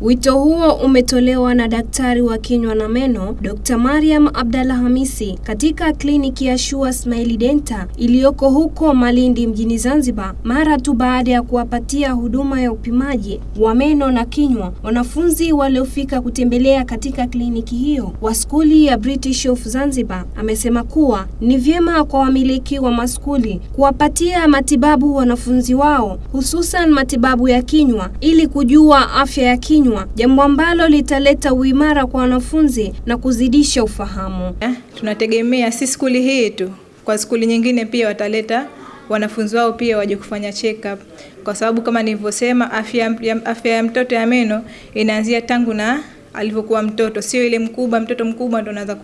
Wito huo umetolewa na daktari wa kinywa na meno Dr. Mariam Abdalla Hamisi katika kliniki ya Shua Smile Denta iliyoko huko Malindi mjini Zanzibar mara tu baada ya kuwapatia huduma ya upimaji wa meno na kinywa wanafunzi waliofika kutembelea katika kliniki hiyo wa skuli ya British of Zanzibar. Amesema kuwa ni vyema kwa wamiliki wa maskuli kuwapatia matibabu wanafunzi wao hususan matibabu ya kinywa ili kujua afya ya kinywa, jambo ambalo litaleta uimara kwa wanafunzi na kuzidisha ufahamu. Eh, tunategemea si skuli hii tu, kwa skuli nyingine pia wataleta wanafunzi wao pia waje kufanya check up, kwa sababu kama nilivyosema, afya ya, afya ya mtoto ya meno inaanzia tangu na alivyokuwa mtoto, sio ile mkubwa. Mtoto mkubwa ndo anaanza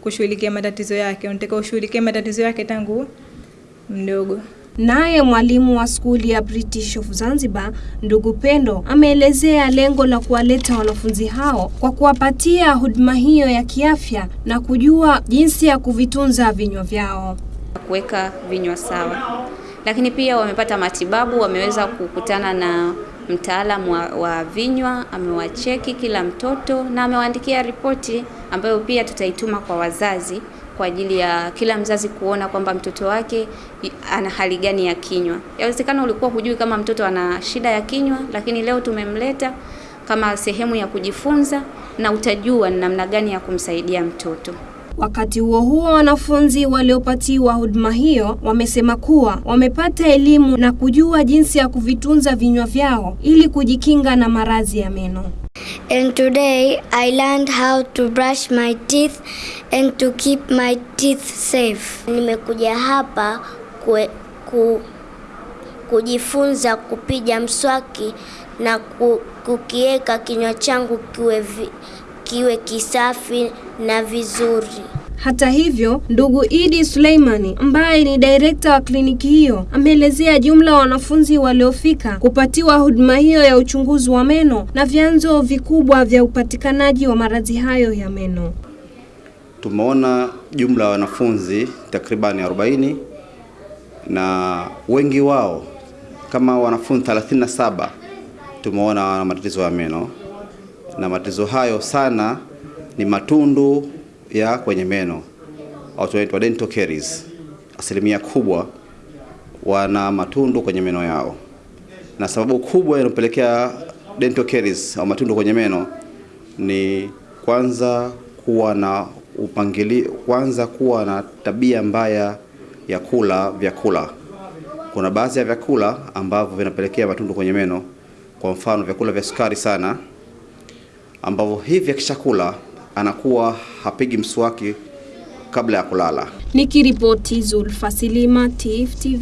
kushughulikia matatizo yake, unataka ushughulikie matatizo yake tangu mdogo. Naye mwalimu wa skuli ya British of Zanzibar ndugu Pendo ameelezea lengo la kuwaleta wanafunzi hao kwa kuwapatia huduma hiyo ya kiafya na kujua jinsi ya kuvitunza vinywa vyao, kuweka vinywa sawa. Lakini pia wamepata matibabu, wameweza kukutana na mtaalamu wa, wa vinywa, amewacheki kila mtoto na amewaandikia ripoti ambayo pia tutaituma kwa wazazi kwa ajili ya kila mzazi kuona kwamba mtoto wake ana hali gani ya kinywa. Yawezekana ulikuwa hujui kama mtoto ana shida ya kinywa, lakini leo tumemleta kama sehemu ya kujifunza na utajua ni namna gani ya kumsaidia mtoto. Wakati huo huo, wanafunzi waliopatiwa huduma hiyo wamesema kuwa wamepata elimu na kujua jinsi ya kuvitunza vinywa vyao ili kujikinga na maradhi ya meno. And today I learned how to brush my teeth and to keep my teeth safe. Nimekuja hapa kwe, ku, kujifunza kupiga mswaki na ku, kukiweka kinywa changu kiwe, kiwe kisafi na vizuri. Hata hivyo, ndugu Idi Suleimani ambaye ni direkta wa kliniki hiyo ameelezea jumla wa wanafunzi waliofika kupatiwa huduma hiyo ya uchunguzi wa meno na vyanzo vikubwa vya upatikanaji wa maradhi hayo ya meno. Tumeona jumla ya wanafunzi takribani 40 na wengi wao kama wanafunzi 37 tumeona wana matatizo ya meno, na matatizo hayo sana ni matundu ya kwenye meno au wanaitwa dental caries. Asilimia kubwa wana matundu kwenye meno yao, na sababu kubwa inayopelekea dental caries au matundu kwenye meno ni kwanza kuwa na upangili, kwanza kuwa na tabia mbaya ya kula vyakula. Kuna baadhi ya vyakula ambavyo vinapelekea matundu kwenye meno, kwa mfano vyakula vya sukari sana, ambavyo hivi akishakula anakuwa hapigi mswaki kabla ya kulala. Nikiripoti Zulfa Silima, TIFF TV.